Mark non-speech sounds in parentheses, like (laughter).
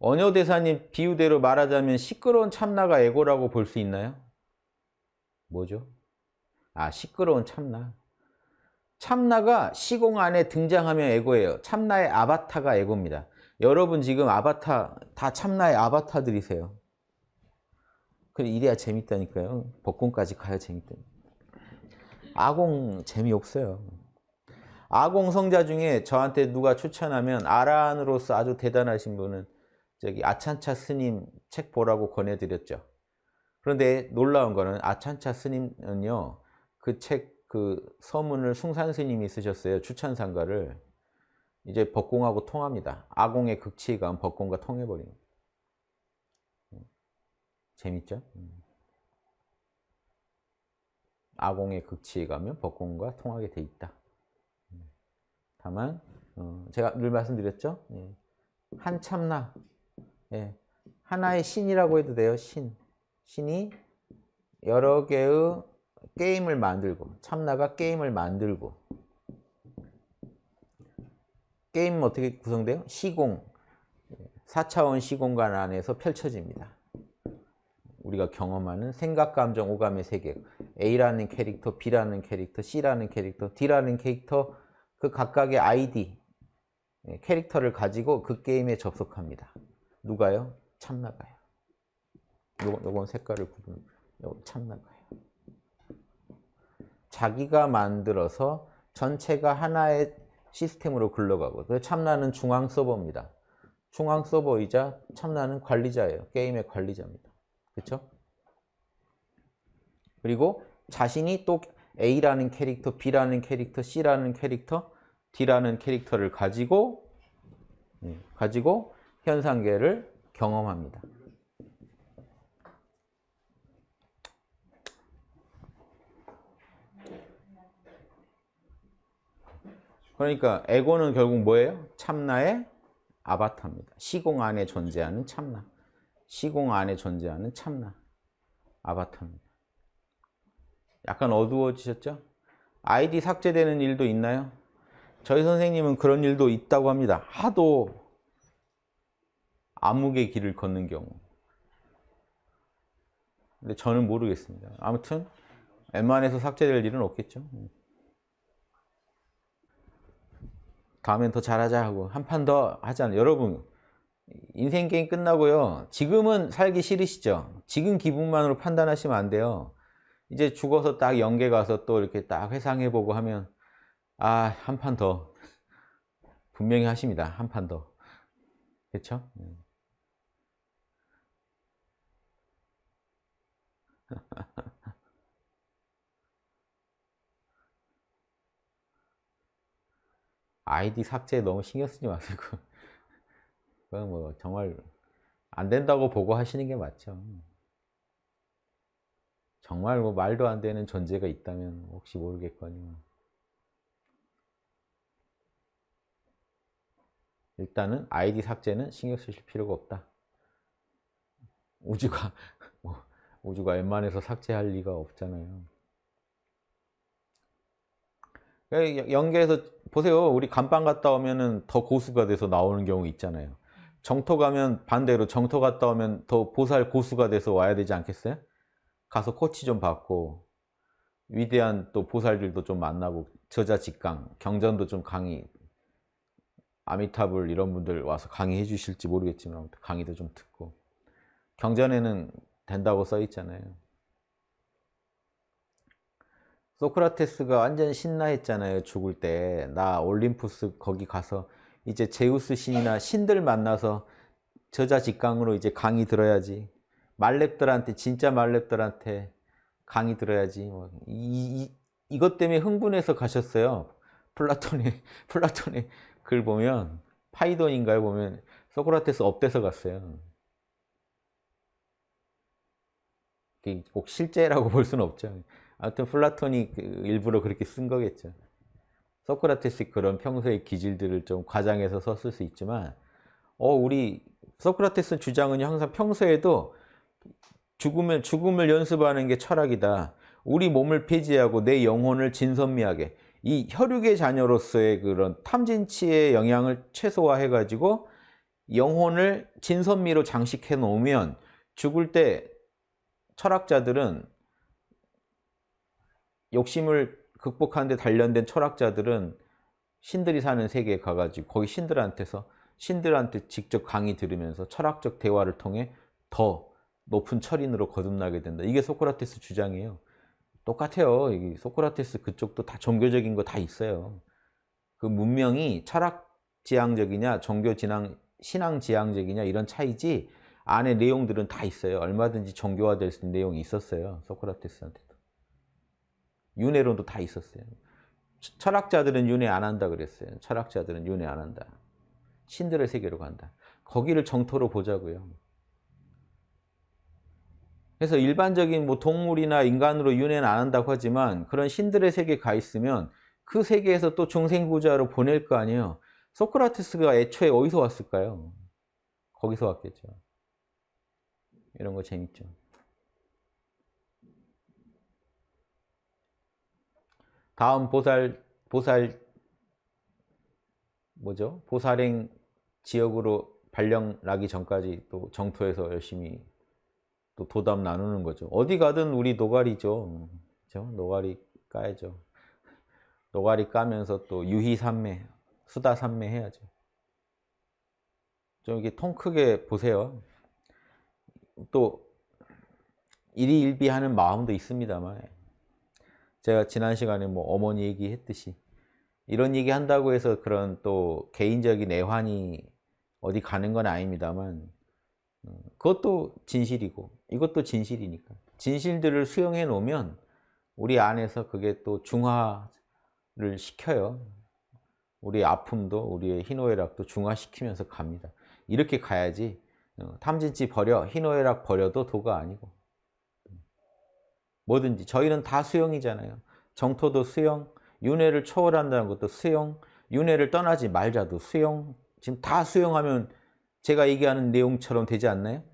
언효대사님 비유대로 말하자면 시끄러운 참나가 에고라고 볼 수 있나요? 뭐죠? 아 시끄러운 참나. 참나가 시공 안에 등장하면 에고예요. 참나의 아바타가 에고입니다. 여러분 지금 아바타 다 참나의 아바타들이세요. 그래 이래야 재밌다니까요. 복권까지 가야 재밌다. 아공 재미없어요. 아공 성자 중에 저한테 누가 추천하면 아란으로서 아주 대단하신 분은 저기 아찬차 스님 책 보라고 권해드렸죠. 그런데 놀라운 거는 아찬차 스님은요, 그 책, 그 서문을 숭산 스님이 쓰셨어요. 추천상가를. 이제 법공하고 통합니다. 아공의 극치에 가면 법공과 통해버립니다. 재밌죠? 아공의 극치에 가면 법공과 통하게 돼 있다. 다만 어, 제가 늘 말씀드렸죠? 예. 한참나 예. 하나의 신이라고 해도 돼요. 신. 신이 여러 개의 게임을 만들고 참나가 게임을 만들고 게임은 어떻게 구성돼요? 시공 4차원 시공간 안에서 펼쳐집니다. 우리가 경험하는 생각, 감정, 오감의 세계 A라는 캐릭터, B라는 캐릭터, C라는 캐릭터, D라는 캐릭터 그 각각의 아이디 예, 캐릭터를 가지고 그 게임에 접속합니다. 누가요? 참나가요. 요, 요건 색깔을 구분, 요 참나가요. 자기가 만들어서 전체가 하나의 시스템으로 굴러가고 그 참나는 중앙 서버입니다. 중앙 서버이자 참나는 관리자예요. 게임의 관리자입니다. 그렇죠? 그리고 자신이 또 A라는 캐릭터, B라는 캐릭터, C라는 캐릭터, D라는 캐릭터를 가지고 예, 가지고 현상계를 경험합니다. 그러니까 에고는 결국 뭐예요? 참나의 아바타입니다. 시공 안에 존재하는 참나. 시공 안에 존재하는 참나. 아바타입니다. 약간 어두워지셨죠? 아이디 삭제되는 일도 있나요? 저희 선생님은 그런 일도 있다고 합니다. 하도 암흑의 길을 걷는 경우. 근데 저는 모르겠습니다. 아무튼 웬만해서 삭제될 일은 없겠죠. 다음엔 더 잘하자 하고 한 판 더 하잖아요. 여러분 인생 게임 끝나고요. 지금은 살기 싫으시죠? 지금 기분만으로 판단하시면 안 돼요. 이제 죽어서 딱 연계 가서 또 이렇게 딱 회상해 보고 하면 아, 한 판 더. 분명히 하십니다. 한 판 더. 그렇죠? 아이디 삭제에 너무 신경 쓰지 마세요. (laughs) 그건 뭐 정말 안 된다고 보고 하시는 게 맞죠. 정말 뭐 말도 안 되는 존재가 있다면 혹시 모르겠거니와 일단은 아이디 삭제는 신경 쓰실 필요가 없다. 우주가 (laughs) 뭐 우주가 웬만해서 삭제할 리가 없잖아요. 그러니까 연계해서 보세요. 우리 감방 갔다 오면은 더 고수가 돼서 나오는 경우 있잖아요. 정토 가면 반대로 정토 갔다 오면 더 보살 고수가 돼서 와야 되지 않겠어요? 가서 코치 좀 받고 위대한 또 보살들도 좀 만나고 저자 직강, 경전도 좀 강의 아미타불 이런 분들 와서 강의해 주실지 모르겠지만 강의도 좀 듣고 경전에는 된다고 써 있잖아요. 소크라테스가 완전 신나했잖아요. 죽을 때. 나 올림푸스 거기 가서 이제 제우스 신이나 신들 만나서 저자 직강으로 이제 강의 들어야지. 만렙들한테 진짜 만렙들한테 강의 들어야지. 뭐 이, 이, 이 것 때문에 흥분해서 가셨어요. 플라톤의 (laughs) 플라톤의 글 보면 파이돈인가요? 보면 소크라테스 up돼서 갔어요. 꼭 실제라고 볼 수는 없죠. 아무튼 플라톤이 그 일부러 그렇게 쓴 거겠죠. 소크라테스 그런 평소의 기질들을 좀 과장해서 썼을 수 있지만 어 우리 소크라테스 주장은 항상 평소에도 죽음을 죽음을 연습하는 게 철학이다. 우리 몸을 폐지하고 내 영혼을 진선미하게 이 혈육의 자녀로서의 그런 탐진치의 영향을 최소화해 가지고 영혼을 진선미로 장식해 놓으면 죽을 때 철학자들은 욕심을 극복하는 데 단련된 철학자들은 신들이 사는 세계에 가가지고 거기 신들한테서 신들한테 직접 강의 들으면서 철학적 대화를 통해 더 높은 철인으로 거듭나게 된다. 이게 소크라테스 주장이에요. 똑같아요. 이 소크라테스 그쪽도 다 종교적인 거 다 있어요. 그 문명이 철학 지향적이냐 종교진앙 신앙 지향적이냐 이런 차이지 안에 내용들은 다 있어요. 얼마든지 종교화될 수 있는 내용이 있었어요. 소크라테스한테도. 윤회론도 다 있었어요. 철학자들은 윤회 안 한다 그랬어요. 철학자들은 윤회 안 한다. 신들의 세계로 간다. 거기를 정토로 보자고요. 그래서 일반적인 뭐 동물이나 인간으로 윤회는 안 한다고 하지만 그런 신들의 세계에 가 있으면 그 세계에서 또 중생구자로 보낼 거 아니에요. 소크라테스가 애초에 어디서 왔을까요? 거기서 왔겠죠. 이런 거 재밌죠. 다음 보살 보살 뭐죠? 보살행 지역으로 발령 나기 전까지 또 정토에서 열심히 또 도담 나누는 거죠. 어디 가든 우리 노가리죠. 그죠? 노가리 까야죠. 노가리 까면서 또 유희산매, 수다산매 해야죠. 좀 이게 통 크게 보세요. 또 일희일비하는 마음도 있습니다만 제가 지난 시간에 뭐 어머니 얘기했듯이 이런 얘기 한다고 해서 그런 또 개인적인 애환이 어디 가는 건 아닙니다만 어, 그것도 진실이고 이것도 진실이니까. 진실들을 수용해 놓으면 우리 안에서 그게 또 중화를 시켜요. 우리 아픔도 우리의 희노애락도 중화시키면서 갑니다. 이렇게 가야지 어, 탐진치 버려 희노애락 버려도 도가 아니고 뭐든지 저희는 다 수용이잖아요. 정토도 수용, 윤회를 초월한다는 것도 수용, 윤회를 떠나지 말자도 수용. 지금 다 수용하면 제가 얘기하는 내용처럼 되지 않나요?